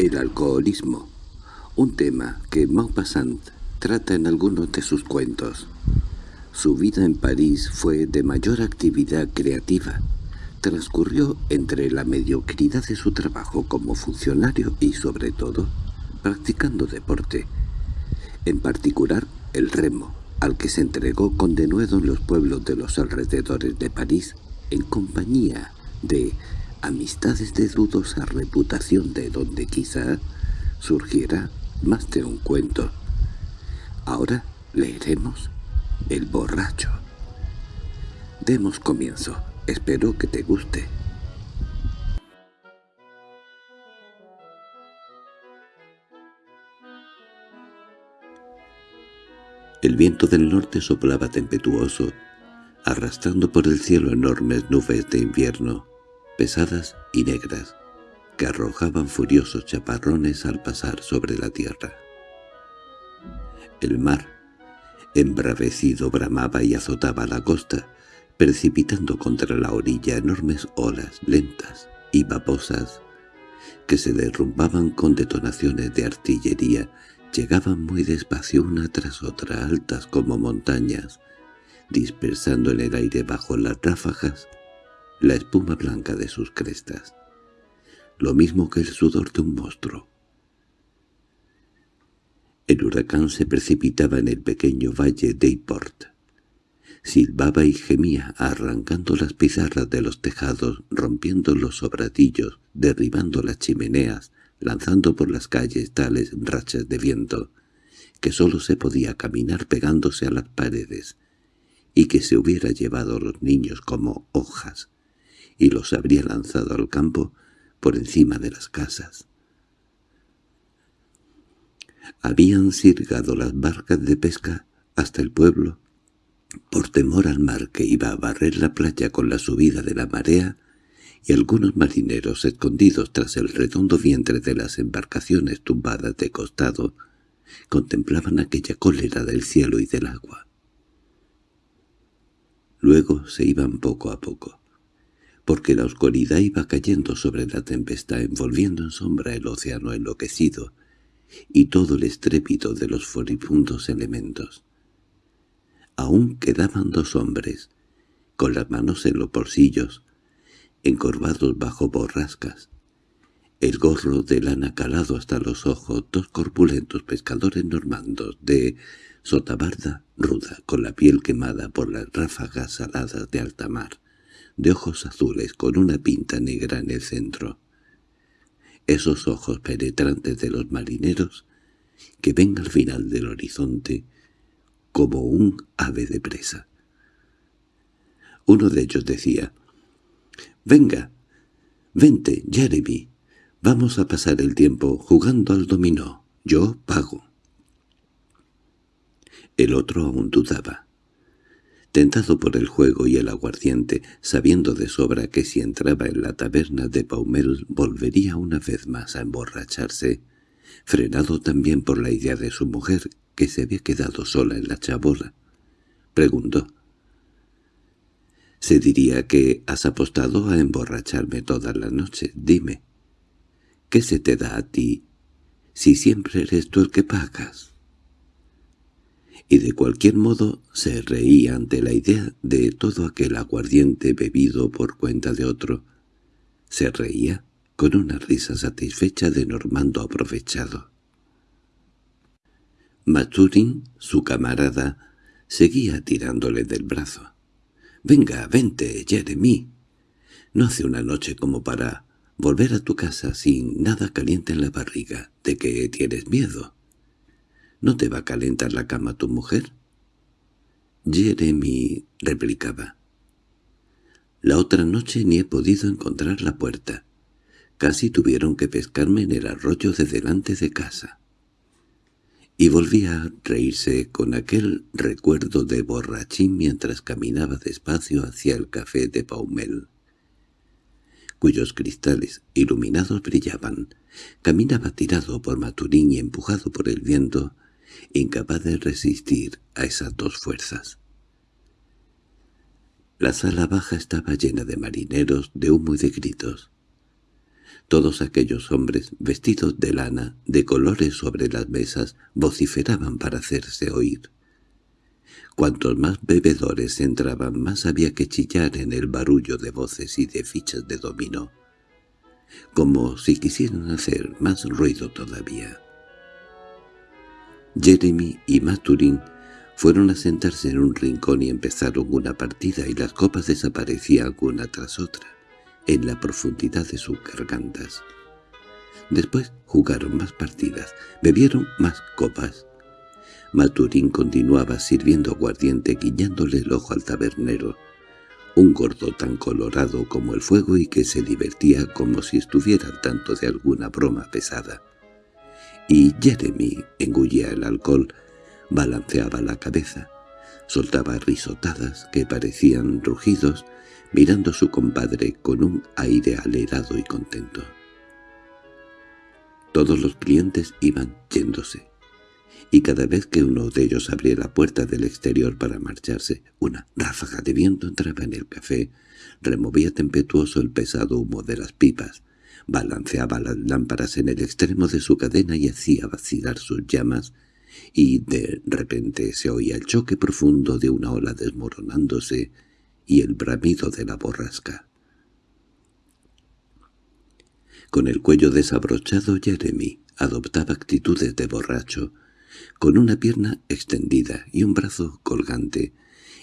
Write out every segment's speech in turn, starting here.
El alcoholismo, un tema que Maupassant trata en algunos de sus cuentos. Su vida en París fue de mayor actividad creativa. Transcurrió entre la mediocridad de su trabajo como funcionario y, sobre todo, practicando deporte. En particular, el remo, al que se entregó con denuedo en los pueblos de los alrededores de París, en compañía de amistades de dudosa reputación de donde quizá surgiera más de un cuento. Ahora leeremos El borracho. Demos comienzo. Espero que te guste. El viento del norte soplaba tempestuoso, arrastrando por el cielo enormes nubes de invierno, pesadas y negras, que arrojaban furiosos chaparrones al pasar sobre la tierra. El mar, embravecido, bramaba y azotaba la costa, precipitando contra la orilla enormes olas lentas y vaposas que se derrumbaban con detonaciones de artillería, llegaban muy despacio una tras otra, altas como montañas, dispersando en el aire bajo las ráfagas la espuma blanca de sus crestas, lo mismo que el sudor de un monstruo. El huracán se precipitaba en el pequeño valle de. Silbaba y gemía, arrancando las pizarras de los tejados, rompiendo los sobradillos, derribando las chimeneas, lanzando por las calles tales rachas de viento, que sólo se podía caminar pegándose a las paredes, y que se hubiera llevado a los niños como hojas, y los habría lanzado al campo por encima de las casas. Habían sirgado las barcas de pesca hasta el pueblo, por temor al mar que iba a barrer la playa con la subida de la marea, y algunos marineros escondidos tras el redondo vientre de las embarcaciones tumbadas de costado contemplaban aquella cólera del cielo y del agua. Luego se iban poco a poco, porque la oscuridad iba cayendo sobre la tempestad envolviendo en sombra el océano enloquecido y todo el estrépito de los furibundos elementos. Aún quedaban dos hombres, con las manos en los bolsillos, encorvados bajo borrascas, el gorro de lana calado hasta los ojos, dos corpulentos pescadores normandos de sotabarda ruda, con la piel quemada por las ráfagas saladas de alta mar, de ojos azules con una pinta negra en el centro. Esos ojos penetrantes de los marineros que ven al final del horizonte como un ave de presa. Uno de ellos decía, «Venga, vente, Jeremy, vamos a pasar el tiempo jugando al dominó, yo pago». El otro aún dudaba. Tentado por el juego y el aguardiente, sabiendo de sobra que si entraba en la taberna de Paumel volvería una vez más a emborracharse, frenado también por la idea de su mujer que se había quedado sola en la chabola, preguntó. «Se diría que has apostado a emborracharme toda la noche. Dime, ¿qué se te da a ti si siempre eres tú el que pagas?» Y de cualquier modo se reía ante la idea de todo aquel aguardiente bebido por cuenta de otro. Se reía con una risa satisfecha de Normando aprovechado. Maturin, su camarada, seguía tirándole del brazo. «Venga, vente, Jeremy. No hace una noche como para volver a tu casa sin nada caliente en la barriga. ¿De que tienes miedo?» ¿No te va a calentar la cama tu mujer? Jeremy replicaba. La otra noche ni he podido encontrar la puerta. Casi tuvieron que pescarme en el arroyo de delante de casa. Y volvía a reírse con aquel recuerdo de borrachín mientras caminaba despacio hacia el café de Paumel, cuyos cristales iluminados brillaban. Caminaba tirado por Maturín y empujado por el viento, incapaz de resistir a esas dos fuerzas. La sala baja estaba llena de marineros, de humo y de gritos. Todos aquellos hombres, vestidos de lana, de colores sobre las mesas, vociferaban para hacerse oír. Cuantos más bebedores entraban, más había que chillar en el barullo de voces y de fichas de dominó, como si quisieran hacer más ruido todavía. Jeremy y Maturin fueron a sentarse en un rincón y empezaron una partida y las copas desaparecían una tras otra, en la profundidad de sus gargantas. Después jugaron más partidas, bebieron más copas. Maturín continuaba sirviendo aguardiente guiñándole el ojo al tabernero, un gordo tan colorado como el fuego y que se divertía como si estuviera al tanto de alguna broma pesada. Y Jeremy engullía el alcohol, balanceaba la cabeza, soltaba risotadas que parecían rugidos, mirando a su compadre con un aire alerado y contento. Todos los clientes iban yéndose, y cada vez que uno de ellos abría la puerta del exterior para marcharse, una ráfaga de viento entraba en el café, removía tempestuoso el pesado humo de las pipas, balanceaba las lámparas en el extremo de su cadena y hacía vacilar sus llamas, y de repente se oía el choque profundo de una ola desmoronándose y el bramido de la borrasca. Con el cuello desabrochado Jeremy adoptaba actitudes de borracho, con una pierna extendida y un brazo colgante,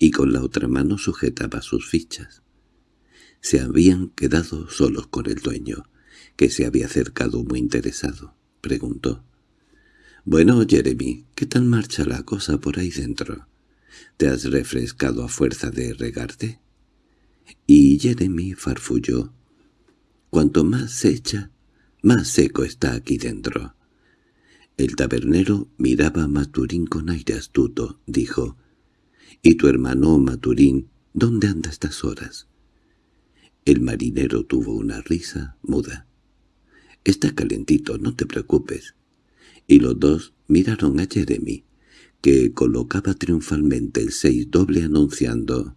y con la otra mano sujetaba sus fichas. Se habían quedado solos con el dueño, que se había acercado muy interesado. Preguntó. «Bueno, Jeremy, ¿qué tal marcha la cosa por ahí dentro? ¿Te has refrescado a fuerza de regarte?» Y Jeremy farfulló. «Cuanto más se echa, más seco está aquí dentro». El tabernero miraba a Maturín con aire astuto. Dijo, «¿Y tu hermano Maturín, dónde anda estas horas?» El marinero tuvo una risa muda. «Está calentito, no te preocupes y los dos miraron a Jeremy, que colocaba triunfalmente el seis doble anunciando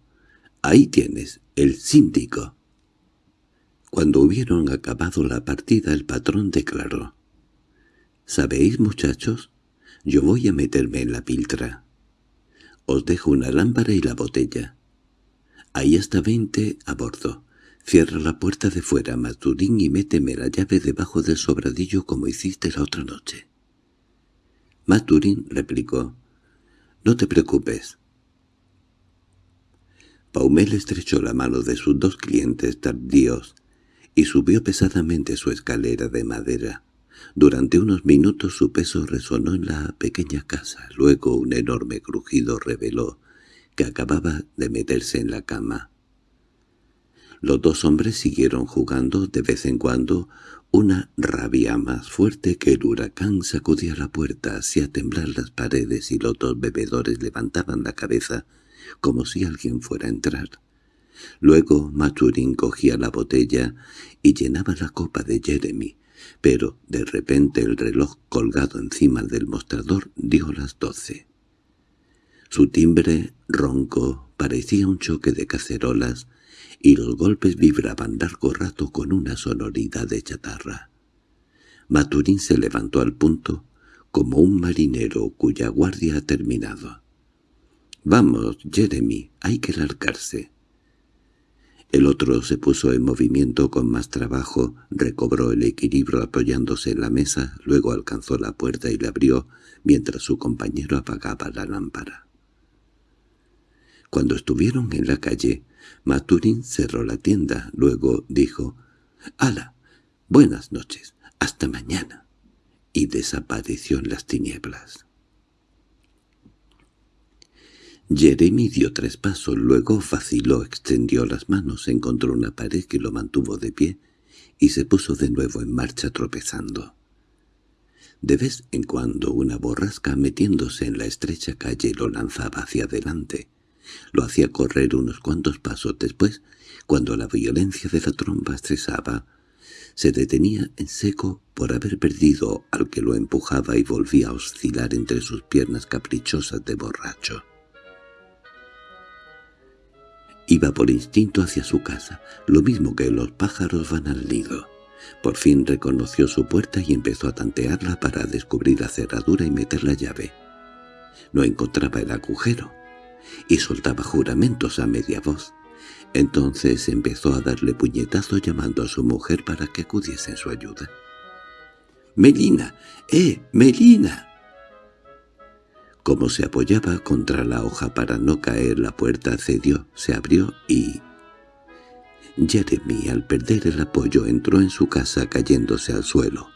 «Ahí tienes, el síndico». Cuando hubieron acabado la partida el patrón declaró «¿Sabéis, muchachos? Yo voy a meterme en la piltra. Os dejo una lámpara y la botella. Ahí está veinte a bordo. Cierra la puerta de fuera, Maturín, y méteme la llave debajo del sobradillo como hiciste la otra noche». Maturin replicó, «No te preocupes». Paumel estrechó la mano de sus dos clientes tardíos y subió pesadamente su escalera de madera. Durante unos minutos su peso resonó en la pequeña casa. Luego un enorme crujido reveló que acababa de meterse en la cama. Los dos hombres siguieron jugando de vez en cuando una rabia más fuerte que el huracán sacudía la puerta, hacía temblar las paredes y los dos bebedores levantaban la cabeza como si alguien fuera a entrar. Luego Maturin cogía la botella y llenaba la copa de Jeremy, pero de repente el reloj colgado encima del mostrador dio las doce. Su timbre ronco parecía un choque de cacerolas y los golpes vibraban largo rato con una sonoridad de chatarra. Maturín se levantó al punto, como un marinero cuya guardia ha terminado. «Vamos, Jeremy, hay que largarse». El otro se puso en movimiento con más trabajo, recobró el equilibrio apoyándose en la mesa, luego alcanzó la puerta y la abrió, mientras su compañero apagaba la lámpara. Cuando estuvieron en la calle, Maturín cerró la tienda, luego dijo «¡Hala! Buenas noches, hasta mañana», y desapareció en las tinieblas. Jeremy dio tres pasos, luego vaciló, extendió las manos, encontró una pared que lo mantuvo de pie y se puso de nuevo en marcha tropezando. De vez en cuando una borrasca metiéndose en la estrecha calle lo lanzaba hacia adelante, lo hacía correr unos cuantos pasos después, cuando la violencia de la tromba cesaba, se detenía en seco por haber perdido al que lo empujaba y volvía a oscilar entre sus piernas caprichosas de borracho. Iba por instinto hacia su casa, lo mismo que los pájaros van al nido. Por fin reconoció su puerta y empezó a tantearla para descubrir la cerradura y meter la llave. No encontraba el agujero, y soltaba juramentos a media voz. Entonces empezó a darle puñetazo llamando a su mujer para que acudiese en su ayuda. —¡Melina! ¡Eh, Melina! Como se apoyaba contra la hoja para no caer, la puerta cedió, se abrió y... Jeremy, al perder el apoyo, entró en su casa cayéndose al suelo.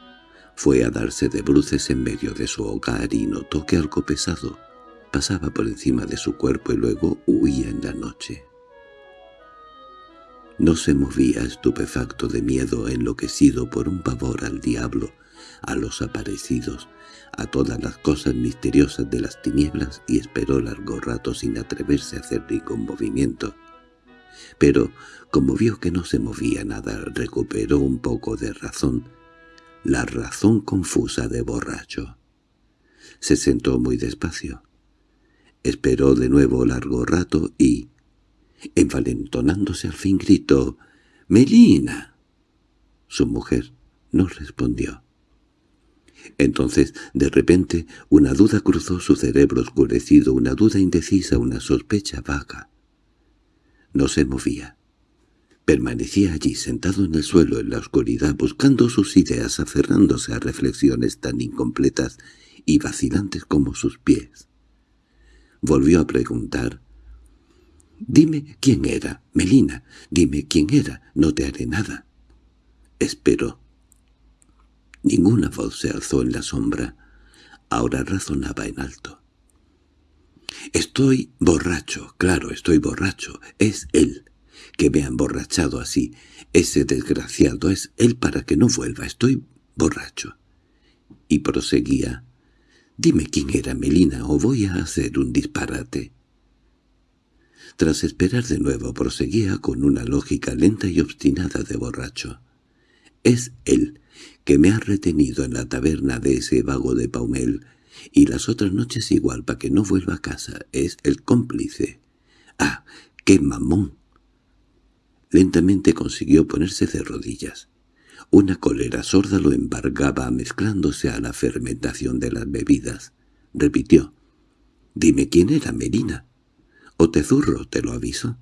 Fue a darse de bruces en medio de su hogar y notó que algo pesado pasaba por encima de su cuerpo y luego huía en la noche. No se movía estupefacto de miedo, enloquecido por un pavor al diablo, a los aparecidos, a todas las cosas misteriosas de las tinieblas y esperó largo rato sin atreverse a hacer ningún movimiento. Pero, como vio que no se movía nada, recuperó un poco de razón, la razón confusa de borracho. Se sentó muy despacio. Esperó de nuevo largo rato y, envalentonándose al fin, gritó «¡Melina!». Su mujer no respondió. Entonces, de repente, una duda cruzó su cerebro oscurecido, una duda indecisa, una sospecha vaga. No se movía. Permanecía allí sentado en el suelo en la oscuridad, buscando sus ideas, aferrándose a reflexiones tan incompletas y vacilantes como sus pies. Volvió a preguntar. «Dime quién era, Melina, dime quién era, no te haré nada». Esperó. Ninguna voz se alzó en la sombra. Ahora razonaba en alto. «Estoy borracho, claro, estoy borracho. Es él que me ha emborrachado así. Ese desgraciado es él para que no vuelva. Estoy borracho». Y proseguía. «Dime quién era Melina o voy a hacer un disparate». Tras esperar de nuevo proseguía con una lógica lenta y obstinada de borracho. «Es él que me ha retenido en la taberna de ese vago de Paumel, y las otras noches igual para que no vuelva a casa. Es el cómplice. ¡Ah, qué mamón! Lentamente consiguió ponerse de rodillas. Una cólera sorda lo embargaba mezclándose a la fermentación de las bebidas. Repitió. «Dime quién era Merina. O te zurro, te lo aviso».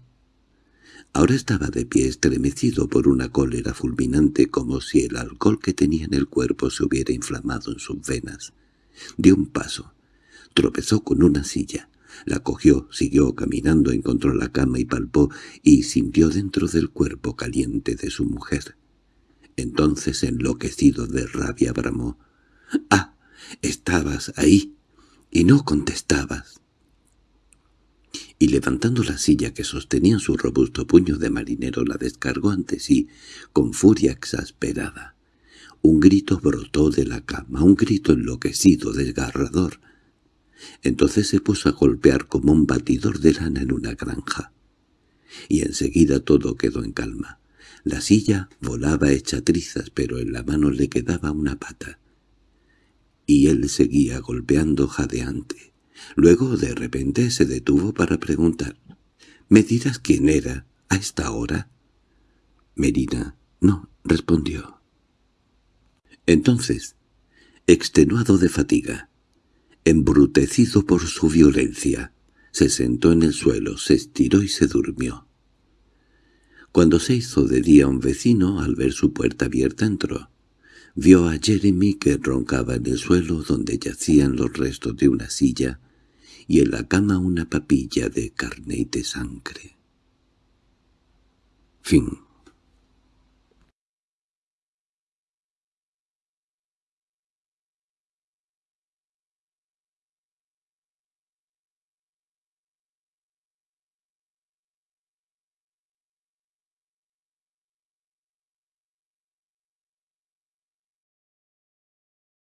Ahora estaba de pie estremecido por una cólera fulminante como si el alcohol que tenía en el cuerpo se hubiera inflamado en sus venas. Dio un paso. Tropezó con una silla. La cogió, siguió caminando, encontró la cama y palpó y sintió dentro del cuerpo caliente de su mujer. Entonces, enloquecido de rabia, bramó. —¡Ah! Estabas ahí y no contestabas y levantando la silla que sostenía en su robusto puño de marinero la descargó ante sí con furia exasperada. Un grito brotó de la cama, un grito enloquecido, desgarrador. Entonces se puso a golpear como un batidor de lana en una granja. Y enseguida todo quedó en calma. La silla volaba hecha trizas, pero en la mano le quedaba una pata. Y él seguía golpeando jadeante. Luego de repente se detuvo para preguntar. —¿Me dirás quién era a esta hora? Merina no respondió. Entonces, extenuado de fatiga, embrutecido por su violencia, se sentó en el suelo, se estiró y se durmió. Cuando se hizo de día un vecino, al ver su puerta abierta, entró. Vio a Jeremy que roncaba en el suelo donde yacían los restos de una silla y en la cama una papilla de carne y de sangre. Fin